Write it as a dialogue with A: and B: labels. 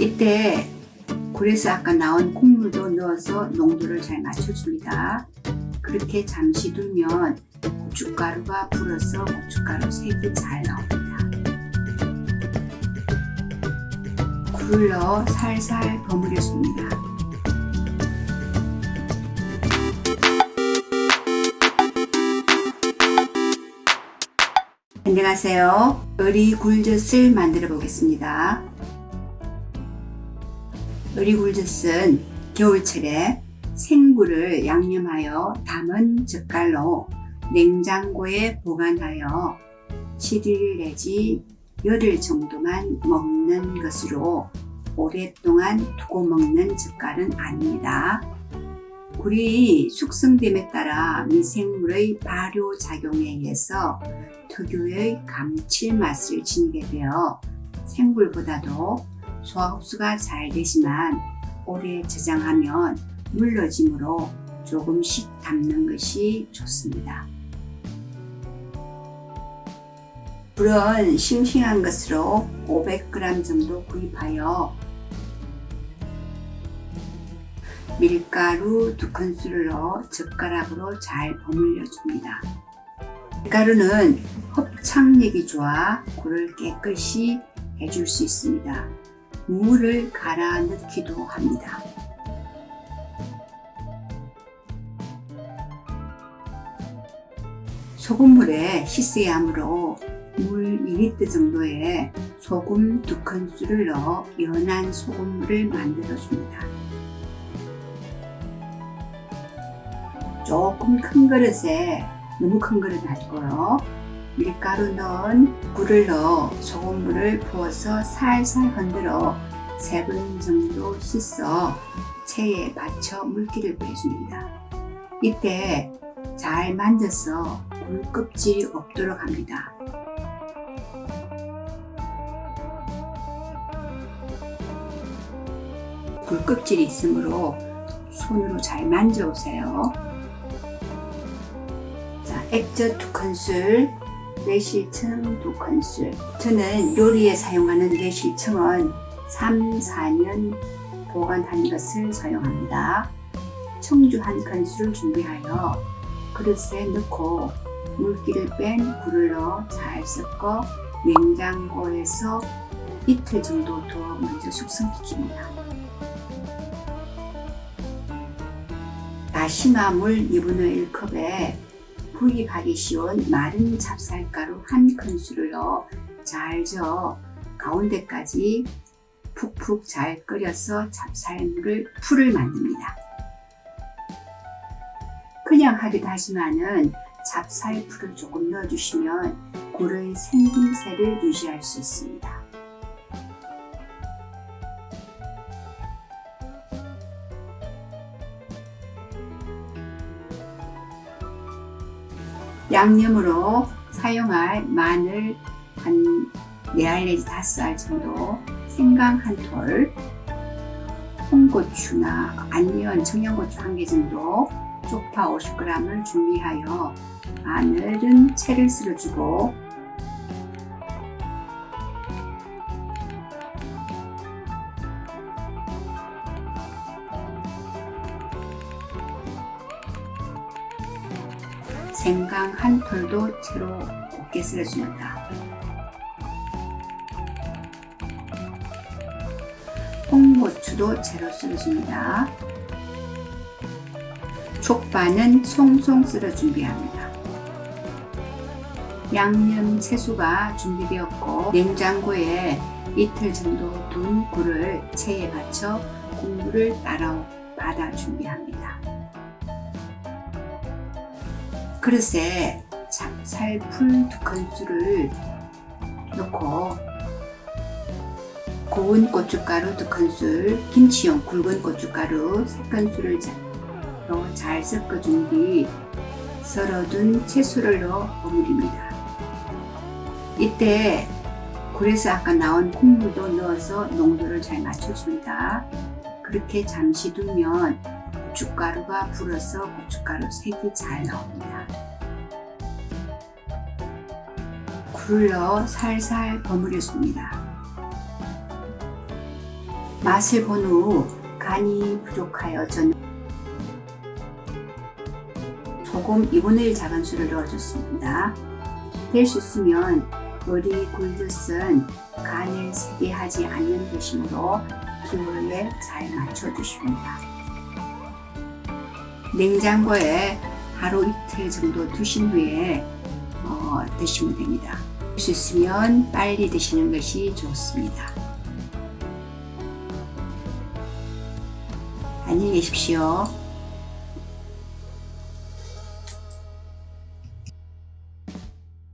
A: 이때 굴에서 아까 나온 콩물도 넣어서 농도를 잘 맞춰줍니다. 그렇게 잠시 두면 고춧가루가 불어서 고춧가루 색이 잘 나옵니다. 굴을 넣어 살살 버무려줍니다. 안녕하세요. 어리 굴젓을 만들어 보겠습니다. 어리굴젓은 겨울철에 생굴을 양념하여 담은 젓갈로 냉장고에 보관하여 7일 내지 열흘 정도만 먹는 것으로 오랫동안 두고 먹는 젓갈은 아닙니다. 굴이 숙성됨에 따라 미생물의 발효작용에 의해서 특유의 감칠맛을 지니게 되어 생굴보다도 소화 흡수가 잘 되지만 오래 저장하면 물러짐으로 조금씩 담는 것이 좋습니다. 굴은 싱싱한 것으로 500g 정도 구입하여 밀가루 두 큰술을 넣어 젓가락으로 잘 버물려 줍니다. 밀가루는 흡착력이 좋아 굴을 깨끗이 해줄 수 있습니다. 물을 갈아 넣기도 합니다. 소금물에 씻어야 하므로 물 2리터 정도에 소금 2큰술을 넣어 연한 소금물을 만들어 줍니다. 조금 큰 그릇에 너무 큰 그릇 말고요. 밀가루 넣은 굴을 넣어 소금물을 부어서 살살 흔들어 3번 정도 씻어 체에 받쳐 물기를 빼줍니다. 이때 잘 만져서 굴 껍질이 없도록 합니다. 굴 껍질이 있으므로 손으로 잘 만져보세요. 자, 액젓 2큰술, 매실청 2큰술 저는 요리에 사용하는 매실청은 3, 4년 보관한 것을 사용합니다. 청주 한 큰술을 준비하여 그릇에 넣고 물기를 뺀 굴을 넣어 잘 섞어 냉장고에서 이틀 정도 두어 먼저 숙성시킵니다. 다시마 물 2분의 1컵에 구입하기 쉬운 마른 찹쌀가루 한 큰술을 넣어 잘 저어 가운데까지 푹푹 잘 끓여서 찹쌀물을 풀을 만듭니다. 그냥 하기도 하지만은 찹쌀풀을 조금 넣어주시면 굴의 생김새를 유지할 수 있습니다. 양념으로 사용할 마늘 한 4알 내지 5알 정도, 생강 한 톨, 홍고추나 아니면 청양고추 한 개 정도, 쪽파 50g을 준비하여 마늘은 채를 썰어주고 생강 한 톨도 채로 곱게 썰어줍니다. 홍고추도 채로 썰어줍니다. 족발은 송송 썰어 준비합니다. 양념 채소가 준비되었고 냉장고에 이틀 정도 둔 굴을 체에 받쳐 국물을 따라 받아 준비합니다. 그릇에 찹쌀풀 두 큰술을 넣고 고운 고춧가루 두 큰술, 김치용 굵은 고춧가루 세 큰술을 넣어 잘 섞어준 뒤 썰어둔 채소를 넣어 버무립니다. 이때 굴에서 아까 나온 콩물도 넣어서 농도를 잘 맞춰줍니다. 그렇게 잠시 두면 고춧가루가 불어서 고춧가루 색이 잘 나옵니다. 넣어 살살 버무려줍니다. 맛을 본 후 간이 부족하여 저는 소금 2분의 1 작은술을 넣어줬습니다. 될 수 있으면 머리 굴듯은 간을 세게 하지 않는 도심으로 기호에 잘 맞춰주십니다. 냉장고에 하루 이틀 정도 두신 후에 어, 드시면 됩니다. 될수 있으면 빨리 드시는 것이 좋습니다. 안녕히 계십시오.